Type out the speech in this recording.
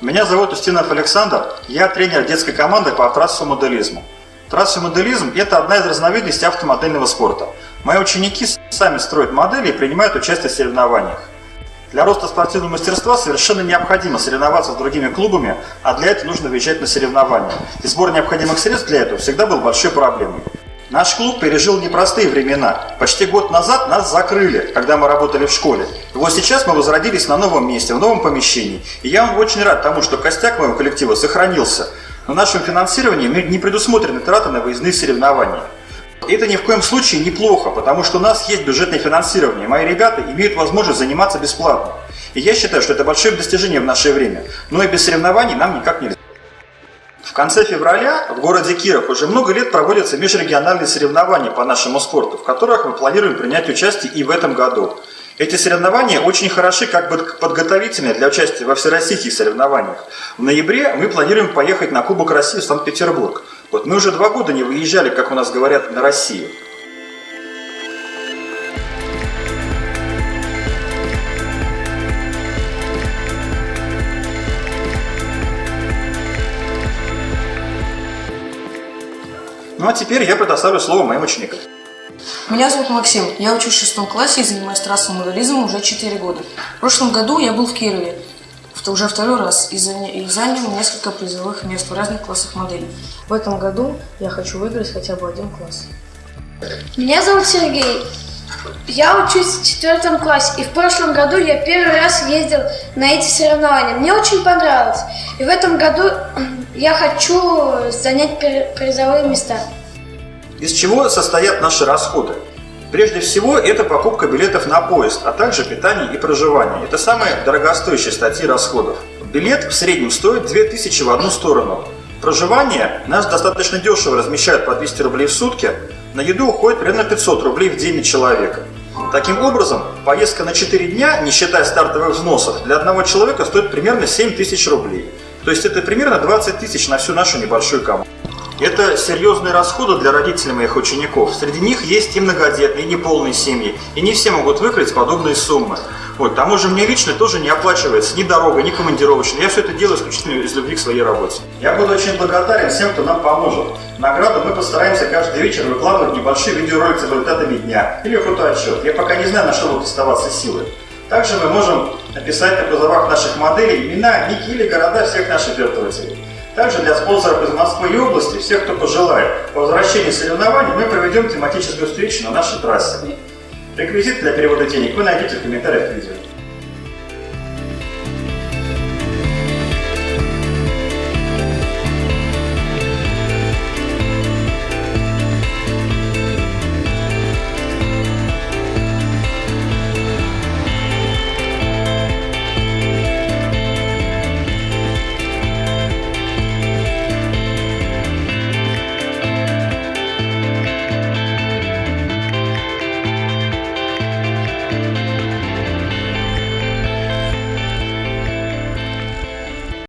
Меня зовут Устинов Александр, я тренер детской команды по трассовому моделизму. Трассовый моделизм – это одна из разновидностей автомодельного спорта. Мои ученики сами строят модели и принимают участие в соревнованиях. Для роста спортивного мастерства совершенно необходимо соревноваться с другими клубами, а для этого нужно выезжать на соревнования. И сбор необходимых средств для этого всегда был большой проблемой. Наш клуб пережил непростые времена. Почти год назад нас закрыли, когда мы работали в школе. И вот сейчас мы возродились на новом месте, в новом помещении. И я вам очень рад тому, что костяк моего коллектива сохранился. Но в нашем финансировании не предусмотрены траты на выездные соревнования. Это ни в коем случае неплохо, потому что у нас есть бюджетное финансирование. Мои ребята имеют возможность заниматься бесплатно. И я считаю, что это большое достижение в наше время. Но и без соревнований нам никак нельзя. В конце февраля в городе Киров уже много лет проводятся межрегиональные соревнования по нашему спорту, в которых мы планируем принять участие и в этом году. Эти соревнования очень хороши как бы подготовительные для участия во всероссийских соревнованиях. В ноябре мы планируем поехать на Кубок России в Санкт-Петербург. Вот мы уже два года не выезжали, как у нас говорят, на Россию. Ну а теперь я предоставлю слово моим ученикам. Меня зовут Максим, я учусь в шестом классе и занимаюсь трассовым моделизмом уже 4 года. В прошлом году я был в Кирове, уже второй раз, и занял несколько призовых мест в разных классах моделей. В этом году я хочу выиграть хотя бы один класс. Меня зовут Сергей. Я учусь в четвертом классе, и в прошлом году я первый раз ездил на эти соревнования. Мне очень понравилось. И в этом году я хочу занять призовые места. Из чего состоят наши расходы? Прежде всего, это покупка билетов на поезд, а также питание и проживание. Это самые дорогостоящие статьи расходов. Билет в среднем стоит 2000 в одну сторону. Проживание нас достаточно дешево размещают по 200 рублей в сутки. На еду уходит примерно 500 рублей в день на человека. Таким образом, поездка на 4 дня, не считая стартовых взносов, для одного человека стоит примерно 7 тысяч рублей. То есть это примерно 20 тысяч на всю нашу небольшую команду. Это серьезные расходы для родителей моих учеников. Среди них есть и многодетные, и неполные семьи. И не все могут выкрыть подобные суммы. Вот, к тому же мне лично тоже не оплачивается ни дорога, ни командировочная. Я все это делаю исключительно из любви к своей работе. Я буду очень благодарен всем, кто нам поможет. Награду мы постараемся каждый вечер выкладывать небольшие видеоролики с результатами дня или фотоотчет. Я пока не знаю, на что будут оставаться силы. Также мы можем написать на кузовах наших моделей имена, ники или города всех наших жертвователей. Также для спонсоров из Москвы и области, всех, кто пожелает, по возвращении соревнований мы проведем тематическую встречу на нашей трассе. Реквизит для перевода денег вы найдете в комментариях к видео.